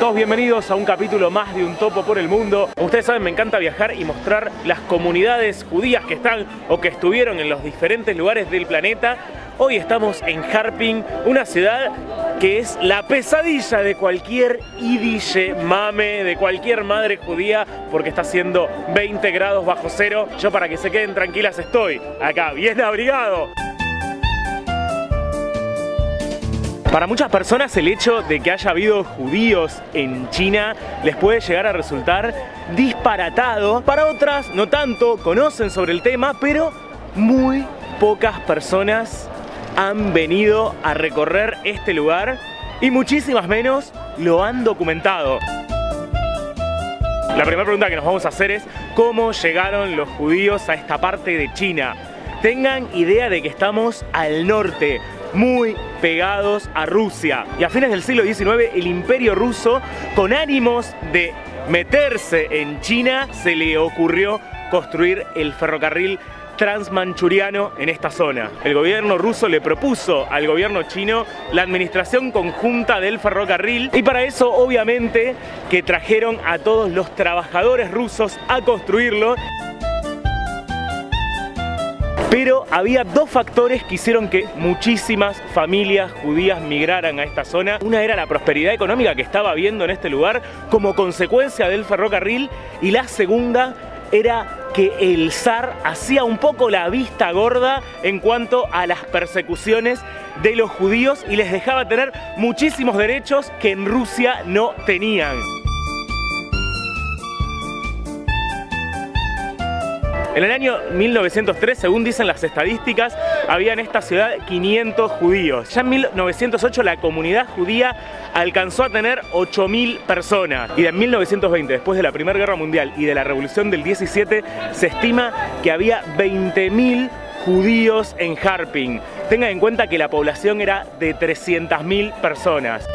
Todos bienvenidos a un capítulo más de Un Topo por el Mundo. Ustedes saben, me encanta viajar y mostrar las comunidades judías que están o que estuvieron en los diferentes lugares del planeta. Hoy estamos en Harping, una ciudad que es la pesadilla de cualquier idille mame, de cualquier madre judía, porque está haciendo 20 grados bajo cero. Yo para que se queden tranquilas estoy acá, bien abrigado. Para muchas personas el hecho de que haya habido judíos en China les puede llegar a resultar disparatado. Para otras, no tanto, conocen sobre el tema, pero muy pocas personas han venido a recorrer este lugar y muchísimas menos lo han documentado. La primera pregunta que nos vamos a hacer es ¿cómo llegaron los judíos a esta parte de China? Tengan idea de que estamos al norte, muy pegados a Rusia. Y a fines del siglo XIX el imperio ruso, con ánimos de meterse en China, se le ocurrió construir el ferrocarril transmanchuriano en esta zona. El gobierno ruso le propuso al gobierno chino la administración conjunta del ferrocarril y para eso obviamente que trajeron a todos los trabajadores rusos a construirlo pero había dos factores que hicieron que muchísimas familias judías migraran a esta zona. Una era la prosperidad económica que estaba habiendo en este lugar como consecuencia del ferrocarril y la segunda era que el zar hacía un poco la vista gorda en cuanto a las persecuciones de los judíos y les dejaba tener muchísimos derechos que en Rusia no tenían. En el año 1903, según dicen las estadísticas, había en esta ciudad 500 judíos. Ya en 1908 la comunidad judía alcanzó a tener 8.000 personas. Y en 1920, después de la Primera Guerra Mundial y de la Revolución del 17, se estima que había 20.000 judíos en Harping. Tengan en cuenta que la población era de 300.000 personas.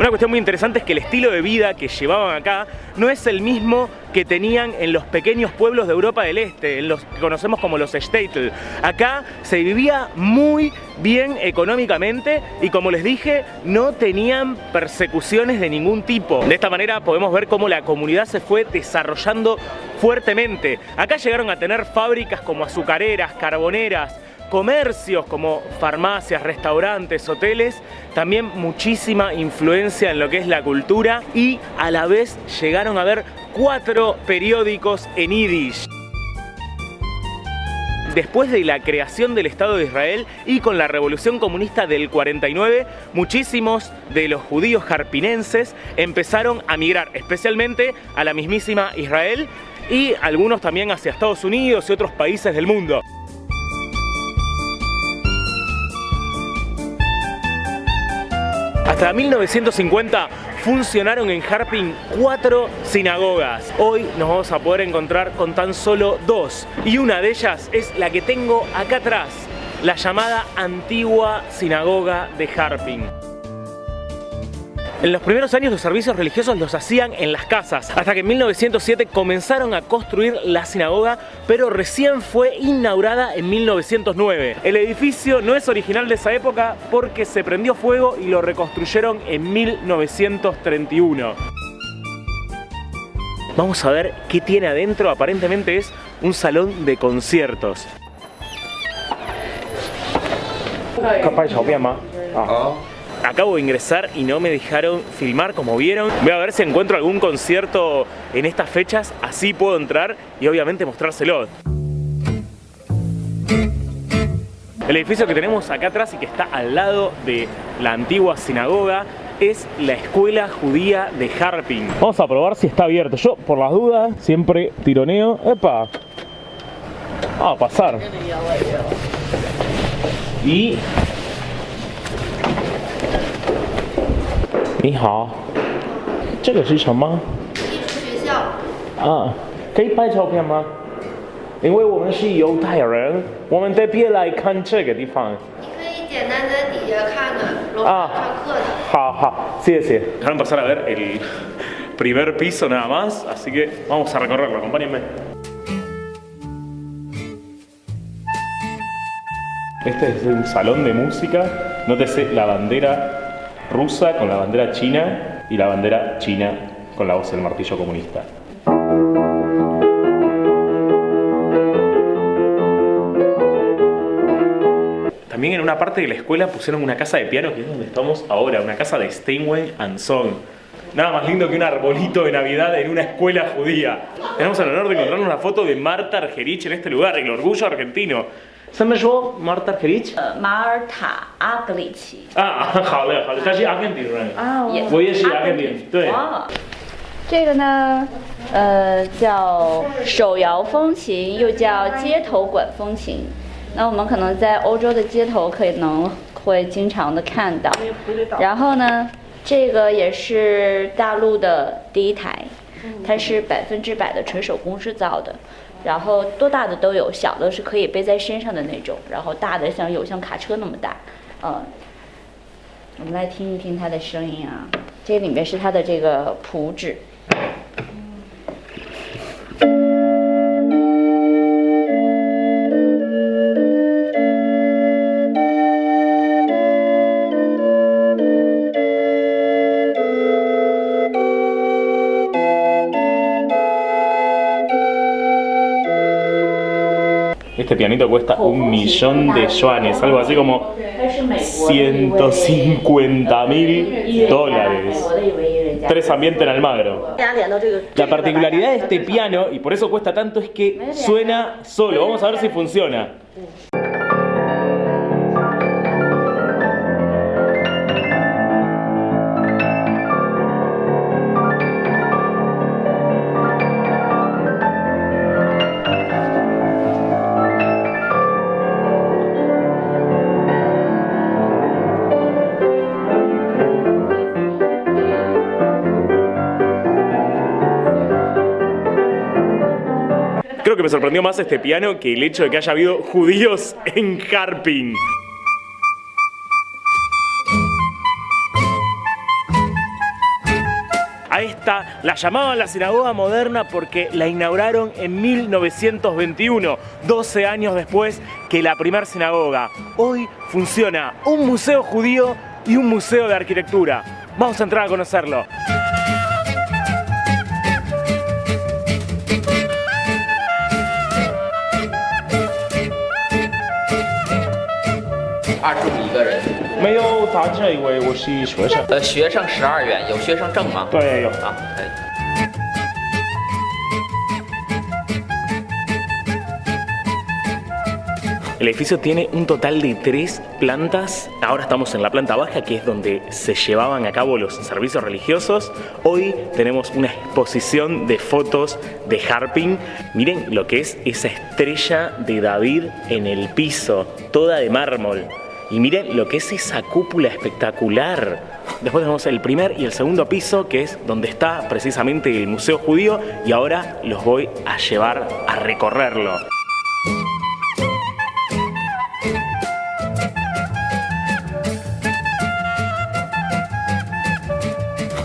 Una cuestión muy interesante es que el estilo de vida que llevaban acá no es el mismo que tenían en los pequeños pueblos de Europa del Este, en los que conocemos como los Städtel. Acá se vivía muy bien económicamente y como les dije, no tenían persecuciones de ningún tipo. De esta manera podemos ver cómo la comunidad se fue desarrollando fuertemente. Acá llegaron a tener fábricas como azucareras, carboneras, comercios como farmacias, restaurantes, hoteles, también muchísima influencia en lo que es la cultura y a la vez llegaron a ver cuatro periódicos en Yiddish después de la creación del Estado de Israel y con la revolución comunista del 49, muchísimos de los judíos jarpinenses empezaron a migrar, especialmente a la mismísima Israel y algunos también hacia Estados Unidos y otros países del mundo. Hasta 1950 funcionaron en Harping cuatro sinagogas. Hoy nos vamos a poder encontrar con tan solo dos. Y una de ellas es la que tengo acá atrás, la llamada Antigua Sinagoga de Harping. En los primeros años los servicios religiosos los hacían en las casas, hasta que en 1907 comenzaron a construir la sinagoga, pero recién fue inaugurada en 1909. El edificio no es original de esa época porque se prendió fuego y lo reconstruyeron en 1931. Vamos a ver qué tiene adentro, aparentemente es un salón de conciertos. Acabo de ingresar y no me dejaron filmar como vieron. Voy a ver si encuentro algún concierto en estas fechas, así puedo entrar y obviamente mostrárselo. El edificio que tenemos acá atrás y que está al lado de la antigua sinagoga es la escuela judía de Harping. Vamos a probar si está abierto. Yo, por las dudas, siempre tironeo. ¡Epa! Vamos a pasar. Y 你好，这个是什么？艺术学校。啊，可以拍照片吗？因为我们是犹太人，我们特别来看这个地方。你可以简单在底下看的，楼上上课的。好好，谢谢。Dejaron pasar a ver el primer piso nada más, así que vamos a recorrerlo, acompáñenme. Este es un salón de música, nótese la bandera rusa con la bandera china y la bandera china con la voz del martillo comunista. También en una parte de la escuela pusieron una casa de piano que es donde estamos ahora, una casa de Steinway and Son. Nada más lindo que un arbolito de Navidad en una escuela judía. Tenemos el honor de encontrarnos una foto de Marta Argerich en este lugar, el orgullo argentino. ¿Se me llamó Marta Argerich? 呃，马尔塔阿格里奇。啊，好嘞，好嘞，他是阿根廷人。啊我也是阿根廷，对。哦，这个呢，呃，叫手摇风琴，又叫街头管风琴。那我们可能在欧洲的街头可能会经常的看到。然后呢，这个也是大陆的第一台，它是百分之百的纯手工制造的。然后多大的都有，小的是可以背在身上的那种，然后大的像有像卡车那么大，嗯。我们来听一听它的声音啊，这里面是它的这个谱纸。Este pianito cuesta un millón de yuanes, algo así como 150 mil dólares. Tres ambientes en Almagro. La particularidad de este piano, y por eso cuesta tanto, es que suena solo. Vamos a ver si funciona. Que me sorprendió más este piano que el hecho de que haya habido judíos en Harping. A esta la llamaban la sinagoga moderna porque la inauguraron en 1921, 12 años después que la primera sinagoga. Hoy funciona un museo judío y un museo de arquitectura. Vamos a entrar a conocerlo. “ 没有大这一位，我是学生。呃，学生十二元，有学生证吗？对，有。啊，可以。 El edificio tiene un total de tres plantas. Ahora estamos en la planta baja, que es donde se llevaban a cabo los servicios religiosos. Hoy tenemos una exposición de fotos de Harping. Miren lo que es esa estrella de David en el piso, toda de mármol. Y miren lo que es esa cúpula espectacular. Después tenemos el primer y el segundo piso, que es donde está precisamente el Museo Judío. Y ahora los voy a llevar a recorrerlo.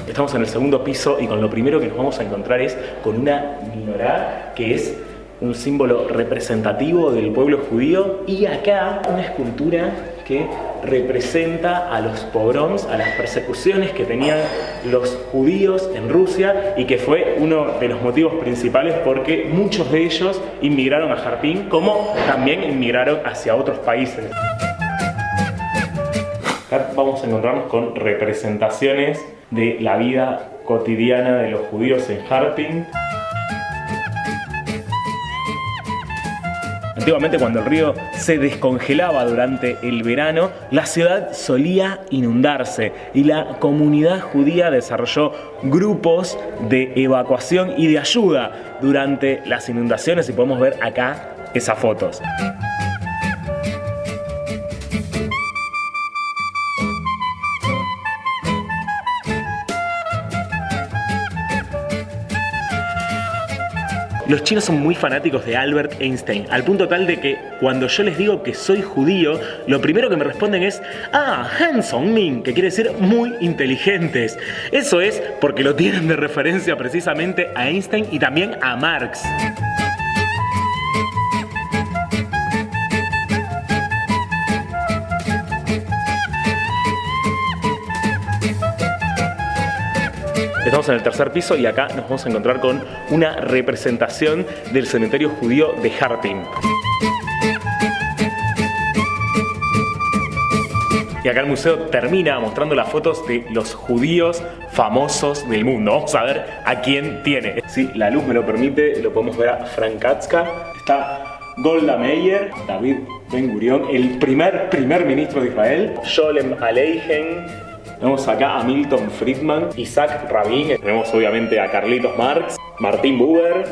Estamos en el segundo piso y con lo primero que nos vamos a encontrar es con una menorá que es un símbolo representativo del pueblo judío y acá una escultura que representa a los pogroms, a las persecuciones que tenían los judíos en Rusia y que fue uno de los motivos principales porque muchos de ellos inmigraron a Jarpín como también inmigraron hacia otros países. Acá vamos a encontrarnos con representaciones de la vida cotidiana de los judíos en Harping. Antiguamente cuando el río se descongelaba durante el verano, la ciudad solía inundarse y la comunidad judía desarrolló grupos de evacuación y de ayuda durante las inundaciones y podemos ver acá esas fotos. Los chinos son muy fanáticos de Albert Einstein, al punto tal de que cuando yo les digo que soy judío, lo primero que me responden es Ah, Han Song Min, que quiere decir muy inteligentes. Eso es porque lo tienen de referencia precisamente a Einstein y también a Marx. Estamos en el tercer piso y acá nos vamos a encontrar con una representación del cementerio judío de Harpin. Y acá el museo termina mostrando las fotos de los judíos famosos del mundo. Vamos a ver a quién tiene. Si la luz me lo permite, lo podemos ver a Frank Katzka. Está Golda Meir, David Ben Gurion, el primer primer ministro de Israel, Sholem Aleichem, tenemos acá a Milton Friedman, Isaac Rabin, tenemos obviamente a Carlitos Marx, Martín Buber,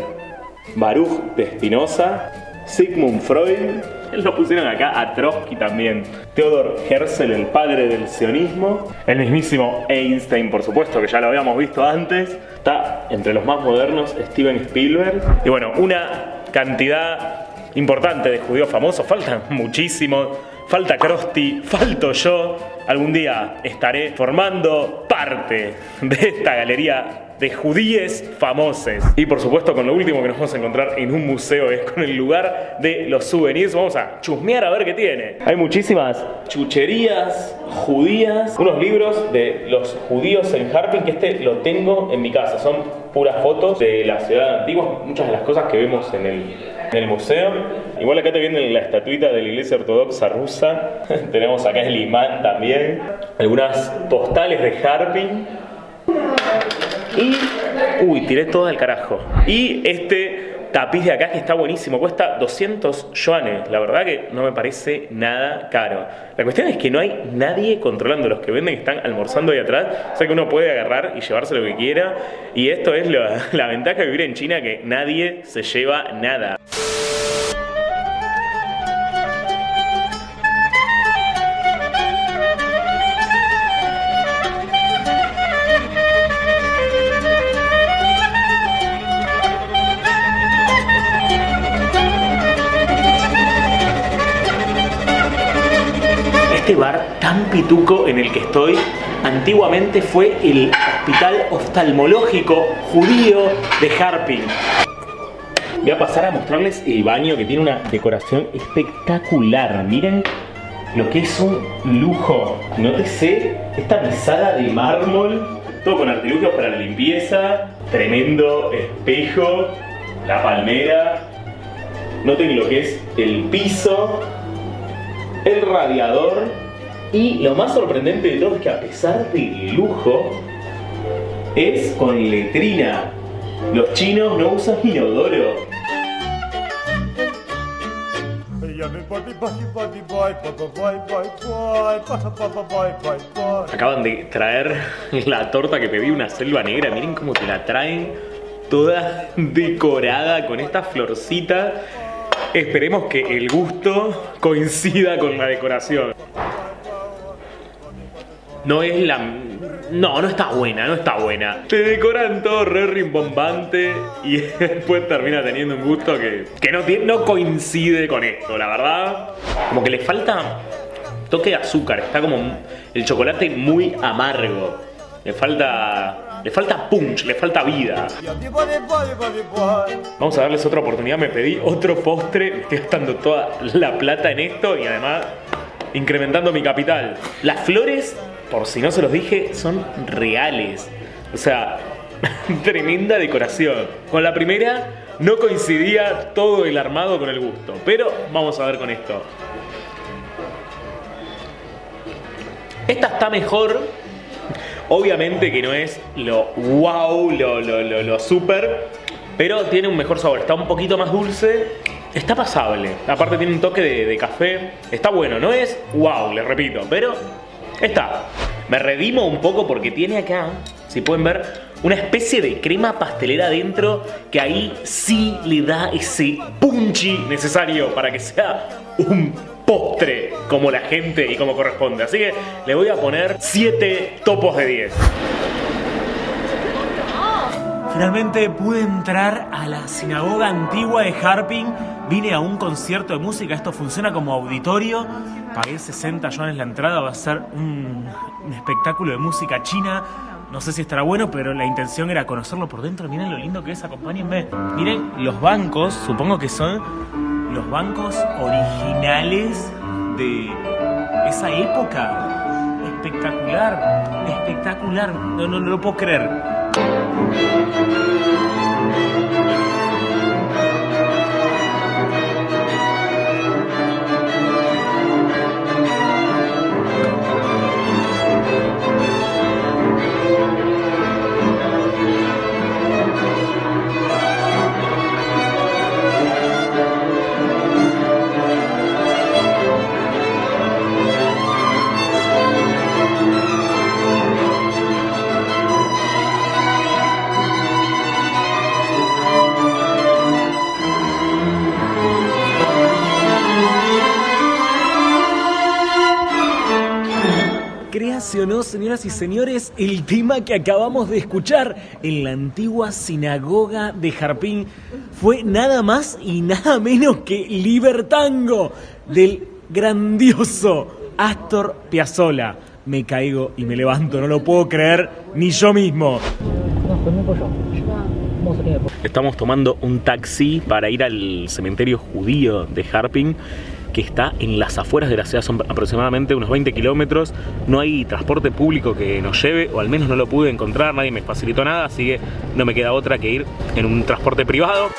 Baruch de Espinosa, Sigmund Freud, lo pusieron acá a Trotsky también, Theodor Herzl, el padre del sionismo, el mismísimo Einstein, por supuesto, que ya lo habíamos visto antes, está entre los más modernos Steven Spielberg, y bueno, una cantidad importante de judíos famosos, faltan muchísimos, falta Krusty, falto yo, algún día estaré formando parte de esta galería de judíes famosos. Y por supuesto con lo último que nos vamos a encontrar en un museo es con el lugar de los souvenirs. Vamos a chusmear a ver qué tiene. Hay muchísimas chucherías judías, unos libros de los judíos en Harpin que este lo tengo en mi casa. Son puras fotos de la ciudad antigua, muchas de las cosas que vemos en el museo. Igual acá te viene la estatuita de la iglesia ortodoxa rusa. Tenemos acá el imán también. Algunas postales de Harpin. Y. Uy, tiré todo al carajo. Y este tapiz de acá que está buenísimo, cuesta 200 yuanes. La verdad que no me parece nada caro. La cuestión es que no hay nadie controlando. Los que venden están almorzando ahí atrás. O sea que uno puede agarrar y llevarse lo que quiera. Y esto es la, la ventaja de vivir en China, que nadie se lleva nada. Este bar tan pituco en el que estoy antiguamente fue el hospital oftalmológico judío de Harpin. Voy a pasar a mostrarles el baño que tiene una decoración espectacular. Miren lo que es un lujo. Nótese esta mesada de mármol, todo con artilugios para la limpieza, tremendo espejo, la palmera. Noten lo que es el piso, el radiador y lo más sorprendente de todo es que a pesar del lujo es con letrina. Los chinos no usan inodoro. Acaban de traer la torta que pedí, una selva negra. Miren cómo te la traen toda decorada con esta florcita. Esperemos que el gusto coincida con la decoración. No es la... No, no está buena, no está buena. Te decoran todo re rimbombante y después termina teniendo un gusto que, que no, no coincide con esto, la verdad. Como que le falta toque de azúcar, está como el chocolate muy amargo. Le falta... Le falta punch, le falta vida. Vamos a darles otra oportunidad. Me pedí otro postre. Estoy gastando toda la plata en esto y además incrementando mi capital. Las flores, por si no se los dije, son reales. O sea, tremenda decoración. Con la primera no coincidía todo el armado con el gusto. Pero vamos a ver con esto. Esta está mejor Obviamente que no es lo wow, lo, lo, lo, super, pero tiene un mejor sabor. Está un poquito más dulce, está pasable. Aparte tiene un toque de, de café. Está bueno, no es wow, les repito, pero está. Me redimo un poco porque tiene acá, si pueden ver, una especie de crema pastelera adentro que ahí sí le da ese punchy necesario para que sea un postre como la gente y como corresponde. Así que le voy a poner 7 topos de 10. Finalmente pude entrar a la sinagoga antigua de Harping. Vine a un concierto de música. Esto funciona como auditorio. Pagué 60 yuanes la entrada. Va a ser un, un espectáculo de música china. No sé si estará bueno, pero la intención era conocerlo por dentro. Miren lo lindo que es, acompáñenme. Miren los bancos, supongo que son los bancos originales de esa época. Espectacular, espectacular. No, no, no lo puedo creer. Señoras y señores, el tema que acabamos de escuchar en la antigua sinagoga de Jarpín fue nada más y nada menos que Libertango del grandioso Astor Piazzolla. Me caigo y me levanto, no lo puedo creer ni yo mismo. Estamos tomando un taxi para ir al cementerio judío de Harping que está en las afueras de la ciudad, son aproximadamente unos 20 kilómetros. No hay transporte público que nos lleve, o al menos no lo pude encontrar, nadie me facilitó nada, así que no me queda otra que ir en un transporte privado.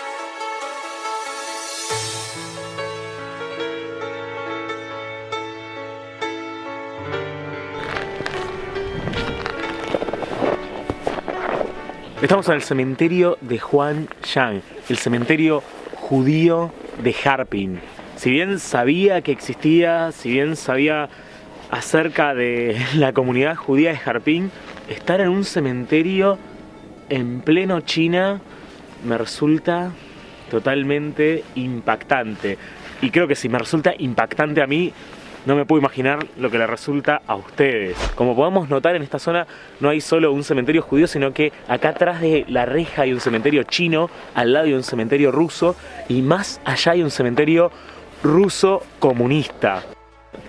Estamos en el cementerio de Juan Yang, el cementerio judío de Harpin. Si bien sabía que existía, si bien sabía acerca de la comunidad judía de Harpin, estar en un cementerio en pleno China me resulta totalmente impactante. Y creo que si me resulta impactante a mí, no me puedo imaginar lo que le resulta a ustedes. Como podemos notar en esta zona no hay solo un cementerio judío, sino que acá atrás de la reja hay un cementerio chino, al lado hay un cementerio ruso y más allá hay un cementerio ruso comunista.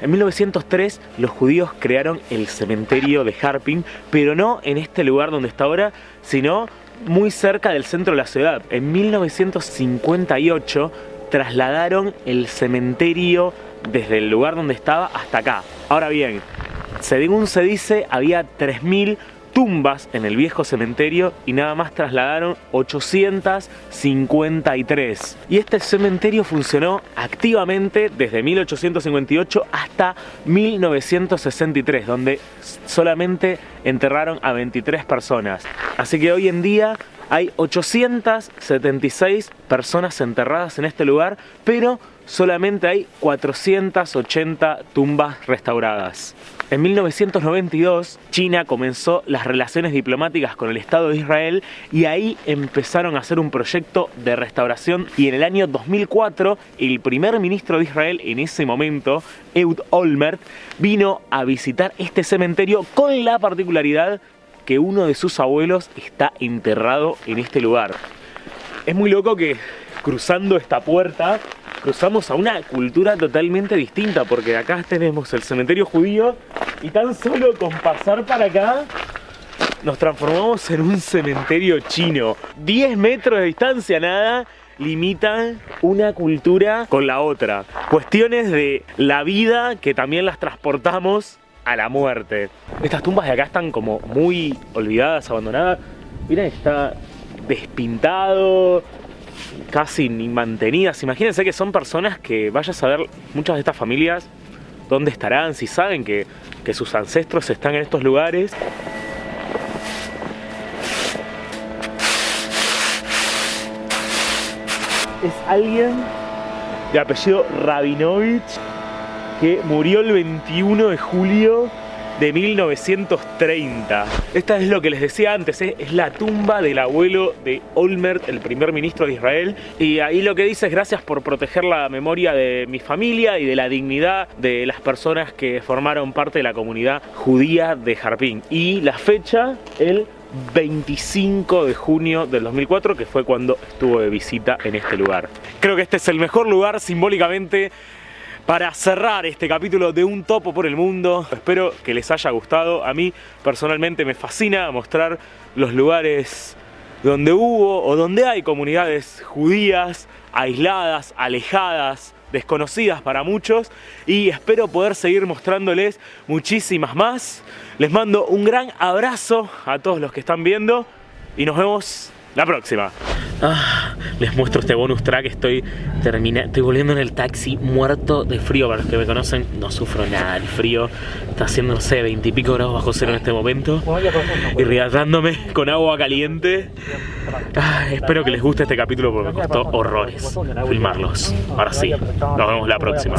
En 1903 los judíos crearon el cementerio de Harpin, pero no en este lugar donde está ahora, sino muy cerca del centro de la ciudad. En 1958 trasladaron el cementerio desde el lugar donde estaba hasta acá. Ahora bien, según se dice, había 3.000 tumbas en el viejo cementerio y nada más trasladaron 853. Y este cementerio funcionó activamente desde 1858 hasta 1963, donde solamente enterraron a 23 personas. Así que hoy en día hay 876 personas enterradas en este lugar, pero solamente hay 480 tumbas restauradas. En 1992, China comenzó las relaciones diplomáticas con el Estado de Israel y ahí empezaron a hacer un proyecto de restauración y en el año 2004 el primer ministro de Israel en ese momento, Eud Olmert, vino a visitar este cementerio con la particularidad que uno de sus abuelos está enterrado en este lugar. Es muy loco que cruzando esta puerta cruzamos a una cultura totalmente distinta porque acá tenemos el cementerio judío y tan solo con pasar para acá nos transformamos en un cementerio chino. 10 metros de distancia nada limitan una cultura con la otra. Cuestiones de la vida que también las transportamos a la muerte. Estas tumbas de acá están como muy olvidadas, abandonadas. Miren, está despintado, casi ni mantenidas. Imagínense que son personas que vaya a saber muchas de estas familias dónde estarán, si saben que, que sus ancestros están en estos lugares. Es alguien de apellido Rabinovich que murió el 21 de julio de 1930. Esta es lo que les decía antes, ¿eh? es la tumba del abuelo de Olmert, el primer ministro de Israel. Y ahí lo que dice es gracias por proteger la memoria de mi familia y de la dignidad de las personas que formaron parte de la comunidad judía de Jarpín. Y la fecha, el 25 de junio del 2004, que fue cuando estuvo de visita en este lugar. Creo que este es el mejor lugar simbólicamente para cerrar este capítulo de Un Topo por el Mundo. Espero que les haya gustado. A mí personalmente me fascina mostrar los lugares donde hubo o donde hay comunidades judías aisladas, alejadas, desconocidas para muchos y espero poder seguir mostrándoles muchísimas más. Les mando un gran abrazo a todos los que están viendo y nos vemos la próxima. Ah, les muestro este bonus track, estoy termina, estoy volviendo en el taxi muerto de frío, para los que me conocen, no sufro nada del frío, está haciendo, no sé, 20 y pico grados bajo cero en este momento, irritándome con agua caliente. Ah, espero que les guste este capítulo porque me costó horrores filmarlos. Ahora sí, nos vemos la próxima.